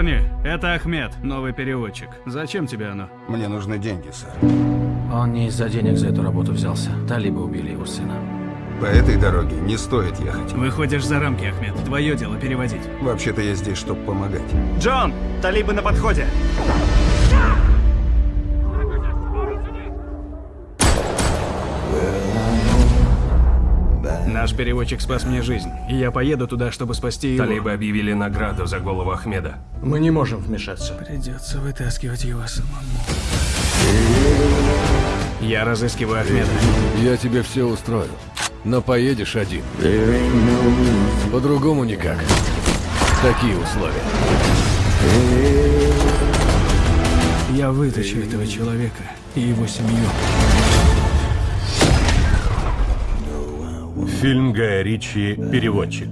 Парни, это Ахмед, новый переводчик. Зачем тебе оно? Мне нужны деньги, сэр. Он не из-за денег за эту работу взялся. Талибы убили его сына. По этой дороге не стоит ехать. Выходишь за рамки, Ахмед. Твое дело переводить. Вообще-то я здесь, чтобы помогать. Джон! Талибы на подходе! Наш переводчик спас мне жизнь, и я поеду туда, чтобы спасти его. Талибы объявили награду за голову Ахмеда. Мы не можем вмешаться. Придется вытаскивать его самому. Я разыскиваю Ахмеда. Я тебе все устрою. Но поедешь один. По-другому никак. Такие условия. Я вытащу этого человека и его семью. Фильм Гая Ричи «Переводчик».